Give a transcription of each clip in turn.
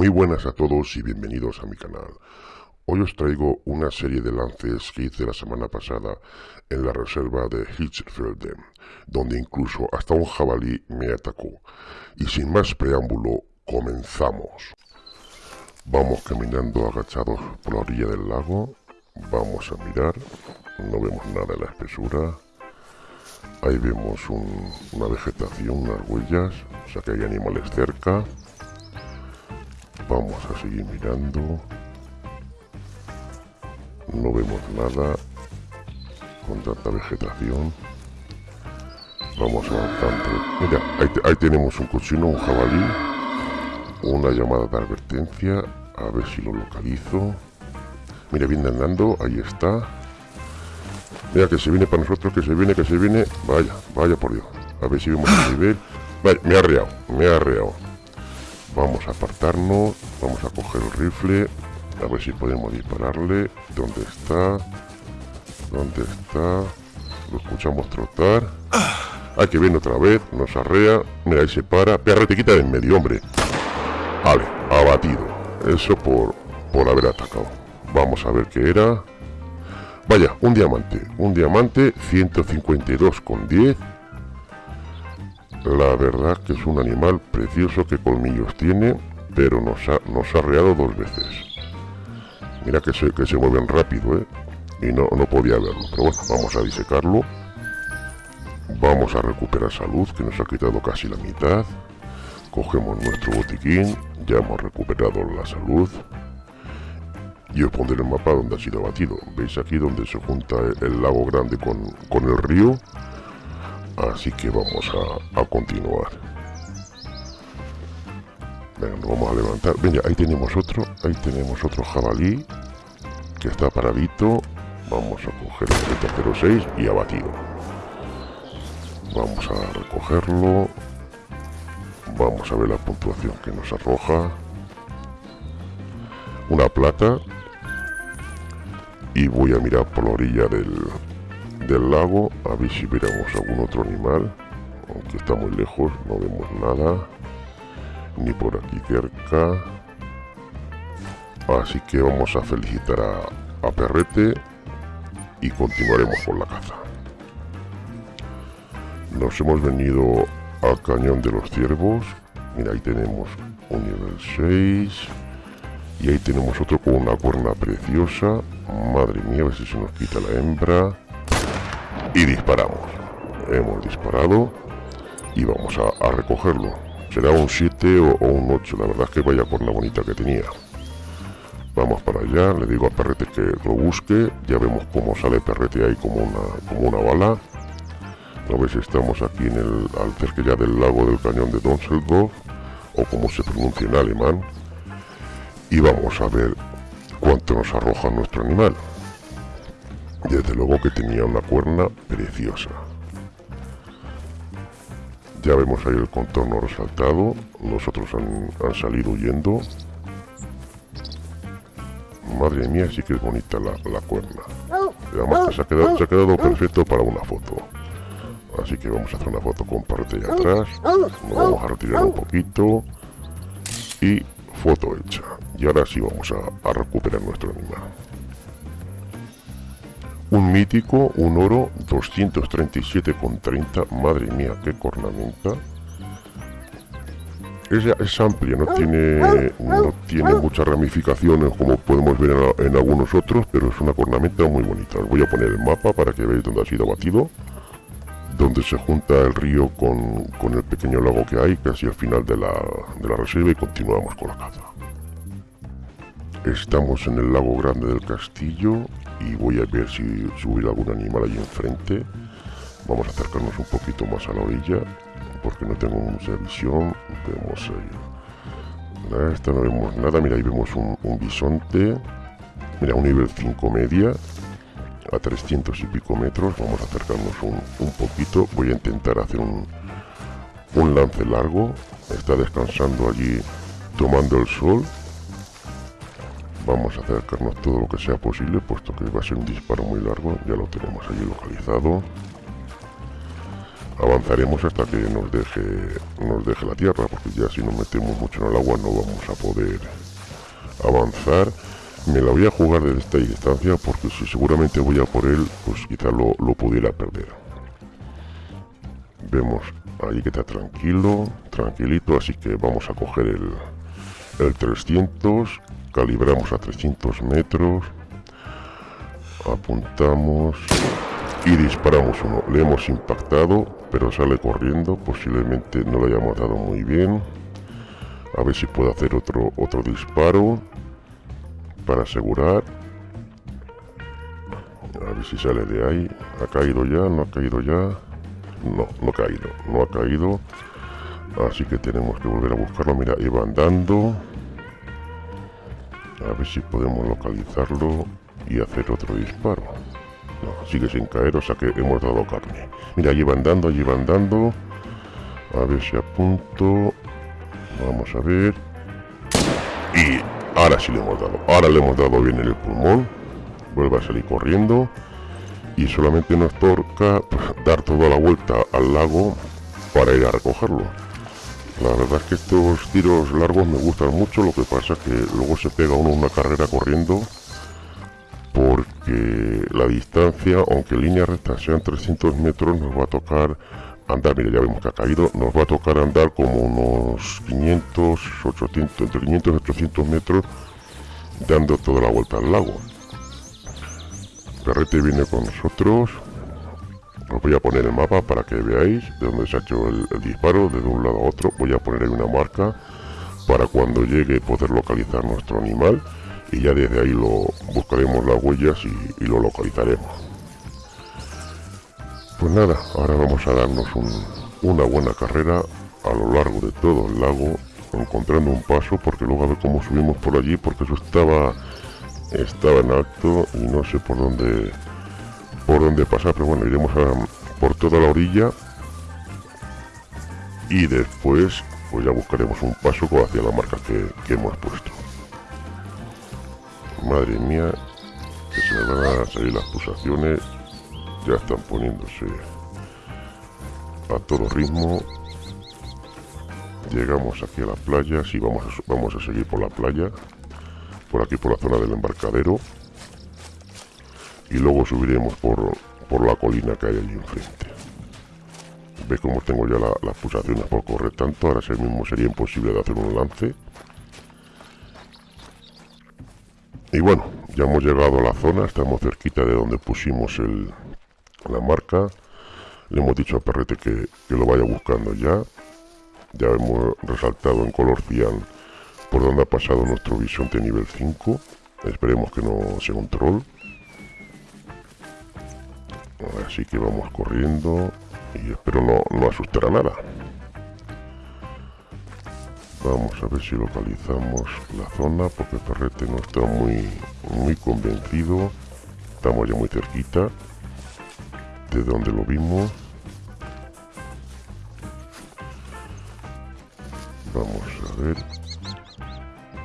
Muy buenas a todos y bienvenidos a mi canal. Hoy os traigo una serie de lances que hice la semana pasada en la reserva de Hitchfelden, donde incluso hasta un jabalí me atacó. Y sin más preámbulo, comenzamos. Vamos caminando agachados por la orilla del lago, vamos a mirar, no vemos nada en la espesura. Ahí vemos una vegetación, unas huellas, o sea que hay animales cerca. Vamos a seguir mirando. No vemos nada con tanta vegetación. Vamos avanzando. Mira, ahí, tenemos un cochino, un jabalí. Una llamada de advertencia. A ver si lo localizo. Mira, viene andando. Ahí está. Mira, que se viene para nosotros, que se viene, que se viene. Vaya, vaya por Dios. A ver si vemos el nivel. Vale, me ha reado, me ha reado. Vamos a apartarnos, vamos a coger el rifle, a ver si podemos dispararle. ¿Dónde está? ¿Dónde está? Lo escuchamos trotar. Hay que viene otra vez, nos arrea. Mira, ahí se para. Perra, te quita de en medio, hombre. Vale, abatido. Eso por, por haber atacado. Vamos a ver qué era. Vaya, un diamante. Un diamante, 152 con 10. La verdad que es un animal precioso que colmillos tiene, pero nos ha, nos dos veces. Mira que se, que se mueven rápido, ¿eh? Y no, no podía verlo. Pero bueno, vamos a disecarlo. Vamos a recuperar salud, que nos ha quitado casi la mitad. Cogemos nuestro botiquín. Ya hemos recuperado la salud. Y os pondré el mapa donde ha sido abatido. ¿Veis aquí donde se junta el, lago grande con el río? Así que vamos a, continuar. Venga, nos vamos a levantar. Venga, ahí tenemos otro. Ahí tenemos otro jabalí. Que está paradito. Vamos a coger el 06 y abatido. Vamos a recogerlo. Vamos a ver la puntuación que nos arroja. Una plata. Y voy a mirar por la orilla del, del lago a ver si veremos algún otro animal aunque está muy lejos no vemos nada ni por aquí cerca. Así que vamos a felicitar a, a Perrete y continuaremos con la caza. Nos hemos venido al cañón de los ciervos. Mira ahí tenemos un nivel 6 y ahí tenemos otro con una cuerna preciosa. Madre mía a ver si se nos quita la hembra y disparamos. Hemos disparado y vamos a, recogerlo. Será un 7 o, un 8, la verdad es que vaya por la bonita que tenía. Vamos para allá, le digo a Perrete que lo busque, ya vemos cómo sale Perrete ahí como una, como una bala. A ver si estamos aquí en el, al cerca ya del lago del cañón de Donseldorf, o como se pronuncia en alemán. Y vamos a ver cuánto nos arroja nuestro animal. Desde luego que tenía una cuerna preciosa. Ya vemos ahí el contorno resaltado. Los otros han, salido huyendo. Madre mía, sí que es bonita la, cuerna. además se ha, quedado, perfecto para una foto. Así que vamos a hacer una foto con parte de atrás. Nos vamos a retirar un poquito. Y foto hecha. Y ahora sí vamos a recuperar nuestro animal. Un mítico, un oro, 237,30. Madre mía, qué cornamenta. Es, es amplia, no tiene, no tiene muchas ramificaciones como podemos ver en, algunos otros, pero es una cornamenta muy bonita. Os voy a poner el mapa para que veáis dónde ha sido abatido. Donde se junta el río con, con el pequeño lago que hay, casi al final de la, de la reserva y continuamos con la caza. Estamos en el lago grande del castillo y voy a ver si subir algún animal ahí enfrente. Vamos a acercarnos un poquito más a la orilla porque no tengo mucha visión. Vemos ahí. Esta no vemos nada. Mira, ahí vemos un, bisonte. Mira, un nivel 5 media a 300 y pico metros. Vamos a acercarnos un, un poquito. Voy a intentar hacer un, un lance largo. Está descansando allí tomando el sol Vamos a acercarnos todo lo que sea posible, puesto que va a ser un disparo muy largo. Ya lo tenemos allí localizado. avanzaremos hasta que nos deje nos deje la tierra porque ya si nos metemos mucho en el agua no vamos a poder avanzar me la voy a jugar desde esta distancia porque si seguramente voy a por él pues quizá lo, lo pudiera perder vemos ahí que está tranquilo tranquilito así que vamos a coger el, el 300 calibramos a 300 metros apuntamos y disparamos uno. Le hemos impactado pero sale corriendo. Posiblemente no lo hayamos dado muy bien. A ver si puedo hacer otro otro disparo para asegurar. A ver si sale de ahí. Ha caído ya no ha caído ya no no ha caído no ha caído. Así que tenemos que volver a buscarlo. Mira iba andando a ver si podemos localizarlo y hacer otro disparo no, sigue sin caer, o sea que hemos dado carne. Mira, allí van dando, allí van dando. A ver si apunto. Vamos a ver. Y ahora sí le hemos dado. Ahora le hemos dado bien en el pulmón. Vuelve a salir corriendo. Y solamente nos toca dar toda la vuelta al lago para ir a recogerlo. La verdad es que estos tiros largos me gustan mucho, lo que pasa es que luego se pega uno una carrera corriendo porque la distancia, aunque línea recta sean 300 metros, nos va a tocar andar, mira, ya vemos que ha caído, nos va a tocar andar como unos 500, 800, entre 500 y 800 metros, dando toda la vuelta al lago. Perrete viene con nosotros, os voy a poner el mapa para que veáis de dónde se ha hecho el, disparo, de un lado a otro, voy a poner ahí una marca para cuando llegue poder localizar nuestro animal y ya desde ahí lo buscaremos las huellas y, lo localizaremos. Pues nada, ahora vamos a darnos una buena carrera a lo largo de todo el lago, encontrando un paso, porque luego a ver cómo subimos por allí, porque eso estaba estaba en alto y no sé por dónde por dónde pasar, pero bueno, iremos por toda la orilla y después pues ya buscaremos un paso hacia la marca que hemos puesto. Madre mía, que se me van a salir las pulsaciones. Ya están poniéndose a todo ritmo. Llegamos aquí a la playa. Sí, vamos a, vamos a seguir por la playa. Por aquí, por la zona del embarcadero. Y luego subiremos por, por la colina que hay allí enfrente. Ve cómo tengo ya las pulsaciones por correr tanto. Ahora mismo sería imposible de hacer un lance. Y bueno, ya hemos llegado a la zona, estamos cerquita de donde pusimos el, la marca. Le hemos dicho a Perrete que, lo vaya buscando ya. Ya hemos resaltado en color cian por donde ha pasado nuestro bisonte nivel 5. Esperemos que no sea un troll. Así que vamos corriendo y espero no, no asustar a nada. Vamos a ver si localizamos la zona porque Perrete no está muy, muy convencido. Estamos ya muy cerquita de donde lo vimos. Vamos a ver.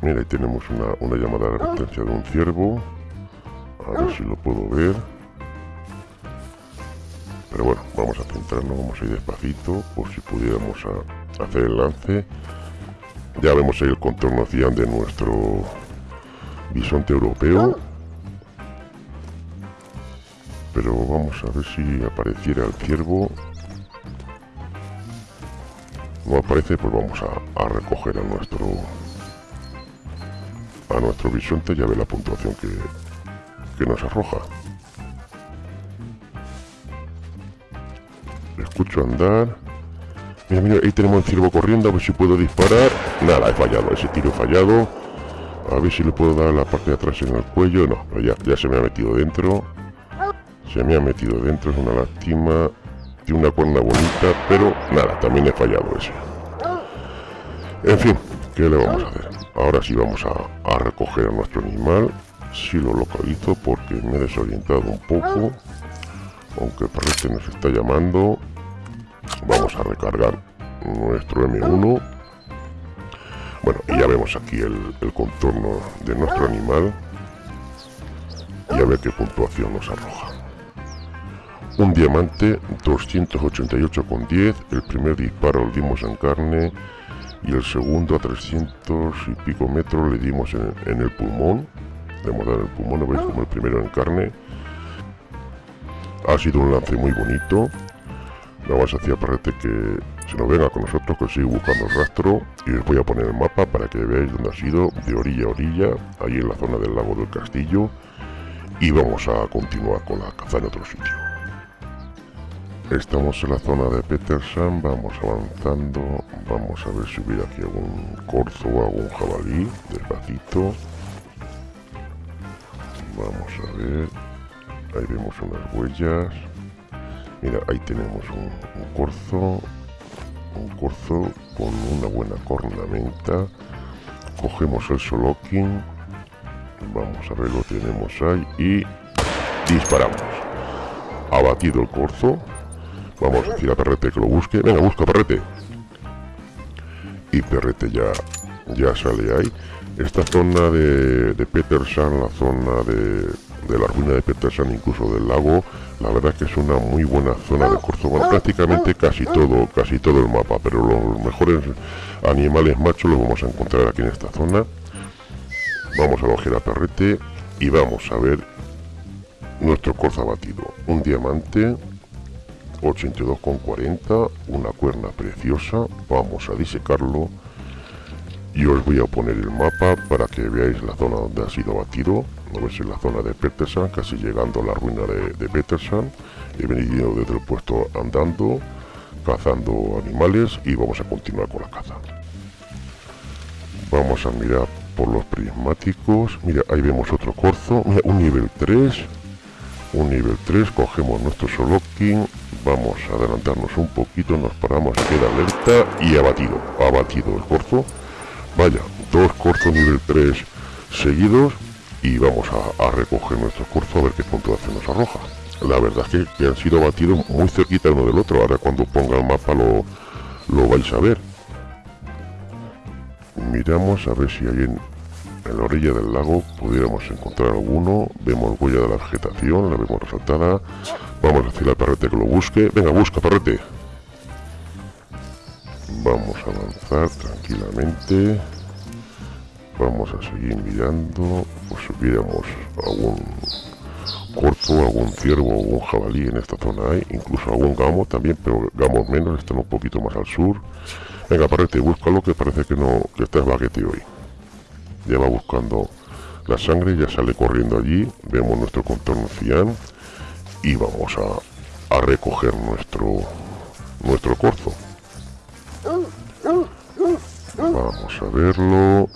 Mira, ahí tenemos una, una llamada de advertencia de un ciervo. A ver si lo puedo ver. Pero bueno, vamos a centrarnos, vamos a ir despacito por si pudiéramos hacer el lance. Ya vemos el contorno cian de nuestro bisonte europeo. Pero vamos a ver si apareciera el ciervo. No aparece, pues vamos a, recoger a nuestro a nuestro bisonte. Ya ve la puntuación que nos arroja. Andar. Mira, mira, ahí tenemos el ciervo corriendo, a ver si puedo disparar. Nada, he fallado, ese tiro fallado. A ver si le puedo dar la parte de atrás en el cuello. No, ya, ya se me ha metido dentro. Se me ha metido dentro, es una lástima. Tiene una cuerda bonita, pero nada, también he fallado ese. En fin, ¿qué le vamos a hacer? Ahora sí vamos a, recoger a nuestro animal. Si lo localizo porque me he desorientado un poco. Aunque parece que nos está llamando. Vamos a recargar nuestro M1. Bueno, y ya vemos aquí el, contorno de nuestro animal. Y a ver qué puntuación nos arroja. un diamante 288 con 10 el primer disparo lo dimos en carne y el segundo a 300 y pico metros le dimos en, el pulmón le hemos dado el pulmón, veis como el primero en carne ha sido un lance muy bonito nada más hacía parece que se nos venga con nosotros que sigue buscando el rastro y os voy a poner el mapa para que veáis dónde ha sido de orilla a orilla ahí en la zona del lago del castillo y vamos a continuar con la caza en otro sitio. Estamos en la zona de Peterson vamos avanzando vamos a ver si hubiera aquí algún corzo o algún jabalí despacito vamos a ver ahí vemos unas huellas mira ahí tenemos un, corzo un corzo con una buena cornamenta cogemos el solokin vamos a ver lo tenemos ahí y disparamos. Abatido el corzo. Vamos a decir a perrete que lo busque. Venga busca perrete. Y perrete ya ya sale ahí. Esta zona de, de la zona de de la ruina de Peterson, incluso del lago, la verdad que es una muy buena zona de bueno, prácticamente casi todo, casi todo el mapa, pero los mejores animales machos los vamos a encontrar aquí en esta zona. Vamos a coger a perrete y vamos a ver nuestro corzo abatido. Un diamante 82,40, una cuerna preciosa, vamos a disecarlo y os voy a poner el mapa para que veáis la zona donde ha sido abatido no ves en la zona de Peterson, casi llegando a la ruina de, Peterson. He venido desde el puesto andando, cazando animales y vamos a continuar con la caza. Vamos a mirar por los prismáticos. Mira, ahí vemos otro corzo. Mira, un nivel 3. Un nivel 3. Cogemos nuestro soloking. Vamos a adelantarnos un poquito. Nos paramos, queda alerta y abatido. Abatido el corzo. Vaya, dos corzos nivel 3 seguidos y vamos a, recoger nuestro curso a ver qué puntuación nos arroja. La verdad es que, han sido batidos muy cerquita uno del otro, ahora cuando ponga el mapa lo, lo vais a ver. Miramos a ver si hay en, la orilla del lago pudiéramos encontrar alguno. Vemos huella de la vegetación, la vemos resaltada. Vamos a decirle al perrete que lo busque. Venga, busca, perrete. Vamos a avanzar tranquilamente vamos a seguir mirando pues hubiéramos algún corzo, algún ciervo, algún jabalí en esta zona hay, incluso algún gamo también, pero gamos menos, están un poquito más al sur. Venga, parete, búscalo que parece que no, que está baguete hoy. Ya va buscando la sangre, ya sale corriendo allí, vemos nuestro contorno cian y vamos a, a recoger nuestro nuestro corzo. Vamos a verlo.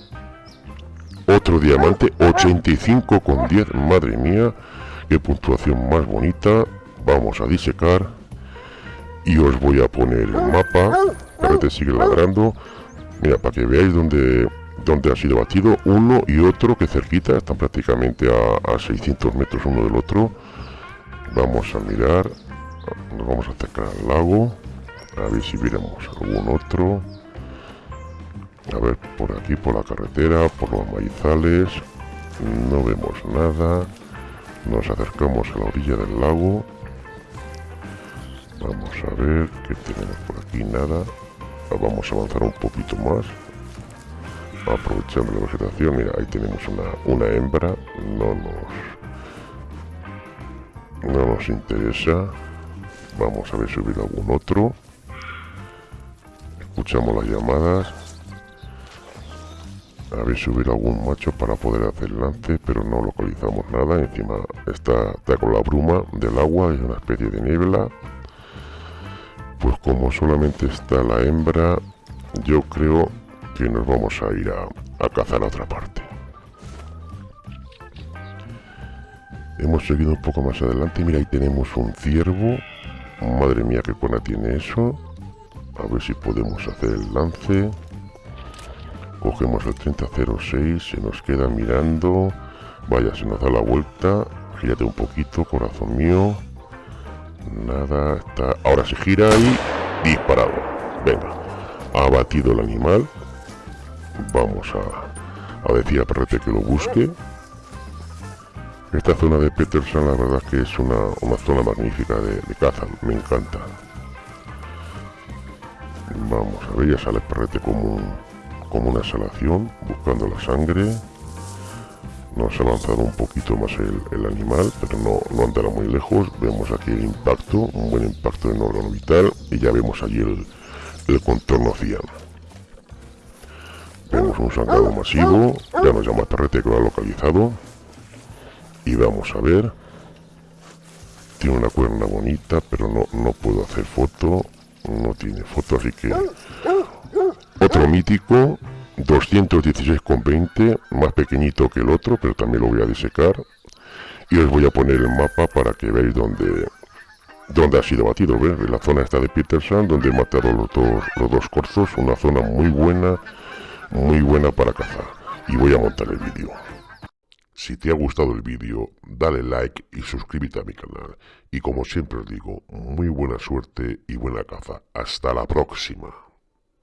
Otro diamante, 85 con 10. Madre mía, qué puntuación más bonita. Vamos a disecar. Y os voy a poner el mapa. Para que sigue ladrando. Mira, para que veáis dónde, dónde ha sido batido. Uno y otro que cerquita. Están prácticamente a, a 600 metros uno del otro. Vamos a mirar. Nos vamos a acercar al lago. A ver si viéramos algún otro. Aquí, por la carretera, por los maizales. No vemos nada. Nos acercamos a la orilla del lago. Vamos a ver qué tenemos por aquí. Nada. Vamos a avanzar un poquito más. Aprovechando la vegetación. Mira, ahí tenemos una, una hembra. No nos... No nos interesa. Vamos a ver si hubiera algún otro. Escuchamos las llamadas a ver si hubiera algún macho para poder hacer lance, pero no localizamos nada. Encima está, está con la bruma del agua, es una especie de niebla. Pues como solamente está la hembra, yo creo que nos vamos a ir a, cazar a otra parte. Hemos seguido un poco más adelante, mira ahí tenemos un ciervo. Madre mía, qué buena tiene eso. A ver si podemos hacer el lance. Cogemos el 3006, se nos queda mirando. Vaya, se nos da la vuelta. Gírate un poquito, corazón mío. Nada, está... Ahora se gira y disparado. Venga, ha batido el animal. Vamos a, a decir a Perrete que lo busque. Esta zona de Peterson la verdad que es una, una zona magnífica de, de, caza, me encanta. Vamos a ver, ya sale perrete como, como una exhalación, buscando la sangre. Nos ha avanzado un poquito más el, animal, pero no, no, andará muy lejos. Vemos aquí el impacto, un buen impacto en órgano vital, y ya vemos allí el, contorno ciano. Vemos un sangrado masivo, ya nos llama el perrete que lo ha localizado. Y vamos a ver. Tiene una cuerna bonita, pero no, no puedo hacer foto. No tiene foto, así que... Otro mítico, 216,20, más pequeñito que el otro, pero también lo voy a disecar. Y os voy a poner el mapa para que veáis dónde, dónde ha sido batido. ¿ves? La zona está de Peterson, donde he matado los dos, los dos corzos. Una zona muy buena, muy buena para cazar. Y voy a montar el vídeo. Si te ha gustado el vídeo, dale like y suscríbete a mi canal. Y como siempre os digo, muy buena suerte y buena caza. Hasta la próxima.